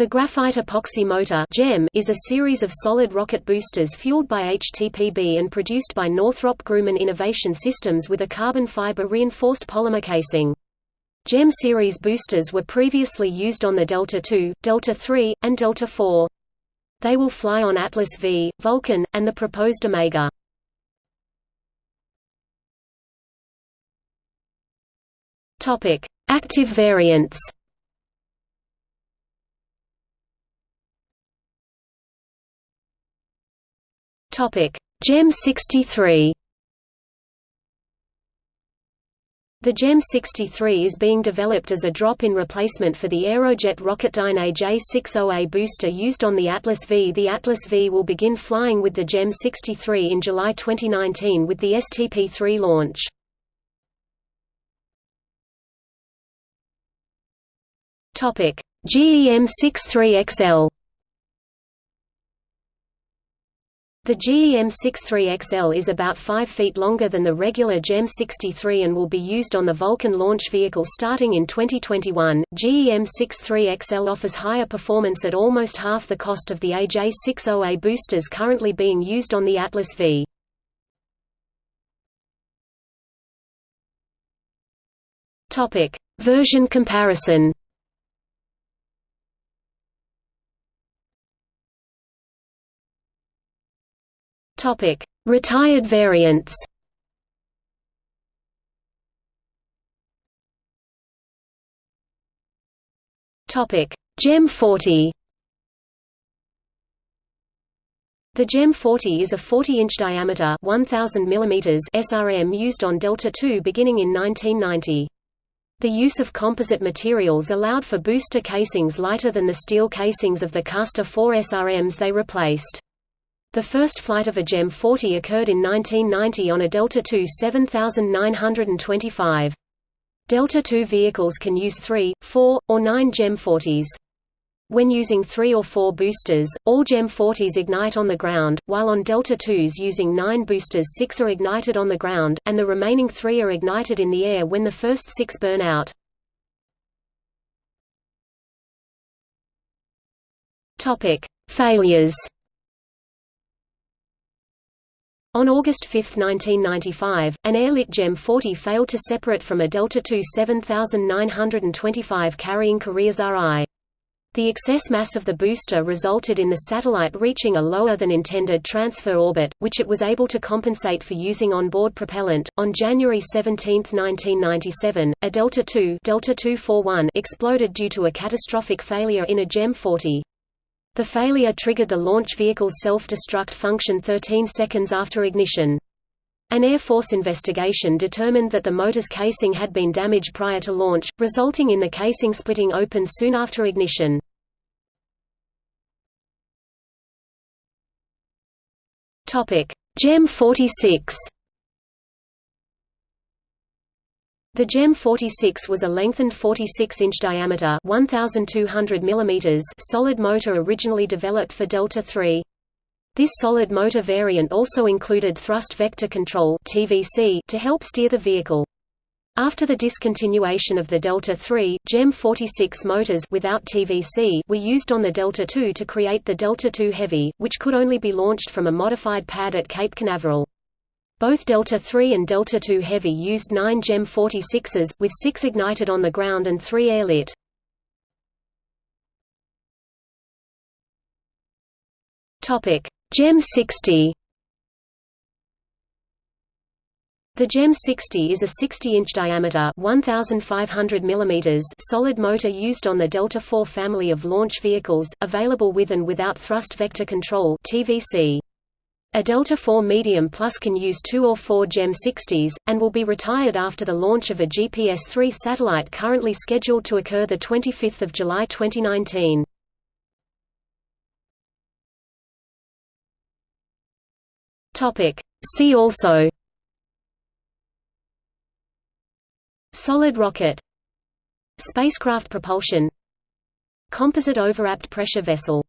The graphite epoxy motor is a series of solid rocket boosters fueled by HTPB and produced by Northrop Grumman Innovation Systems with a carbon fiber reinforced polymer casing. GEM series boosters were previously used on the Delta II, Delta III, and Delta IV. They will fly on Atlas V, Vulcan, and the proposed Omega. Active variants Topic: GEM 63. The GEM 63 is being developed as a drop-in replacement for the Aerojet Rocketdyne AJ-60A booster used on the Atlas V. The Atlas V will begin flying with the GEM 63 in July 2019 with the STP-3 launch. GEM 63XL The GEM-63XL is about 5 feet longer than the regular GEM-63 and will be used on the Vulcan launch vehicle starting in 2021. GEM-63XL offers higher performance at almost half the cost of the AJ-60A boosters currently being used on the Atlas V. Topic: Version comparison. Topic: Retired variants. Topic: GEM 40. The GEM 40 is a 40-inch diameter 1000 mm SRM used on Delta II beginning in 1990. The use of composite materials allowed for booster casings lighter than the steel casings of the Castor 4 SRMs they replaced. The first flight of a GEM 40 occurred in 1990 on a Delta II 7925. Delta II vehicles can use 3, 4, or 9 GEM 40s. When using 3 or 4 boosters, all GEM 40s ignite on the ground, while on Delta IIs using 9 boosters 6 are ignited on the ground, and the remaining 3 are ignited in the air when the first 6 burn out. Failures on August 5, 1995, an airlit GEM 40 failed to separate from a Delta II 7925 carrying Korea's RI. The excess mass of the booster resulted in the satellite reaching a lower than intended transfer orbit, which it was able to compensate for using onboard propellant. On January 17, 1997, a Delta II Delta 241 exploded due to a catastrophic failure in a GEM 40. The failure triggered the launch vehicle's self-destruct function 13 seconds after ignition. An Air Force investigation determined that the motor's casing had been damaged prior to launch, resulting in the casing splitting open soon after ignition. GEM 46 The GEM 46 was a lengthened 46-inch diameter 1,200 mm solid motor originally developed for Delta III. This solid motor variant also included thrust vector control (TVC) to help steer the vehicle. After the discontinuation of the Delta III, GEM 46 motors without TVC were used on the Delta II to create the Delta II Heavy, which could only be launched from a modified pad at Cape Canaveral. Both Delta III and Delta II Heavy used 9 GEM 46s, with 6 ignited on the ground and 3 airlit. GEM 60 The GEM 60 is a 60-inch diameter 1,500 mm solid motor used on the Delta IV family of launch vehicles, available with and without thrust vector control TVC. A Delta IV Medium Plus can use two or four GEM 60s, and will be retired after the launch of a GPS-3 satellite currently scheduled to occur 25 July 2019. See also. Solid rocket. Spacecraft propulsion. Composite overwrapped pressure vessel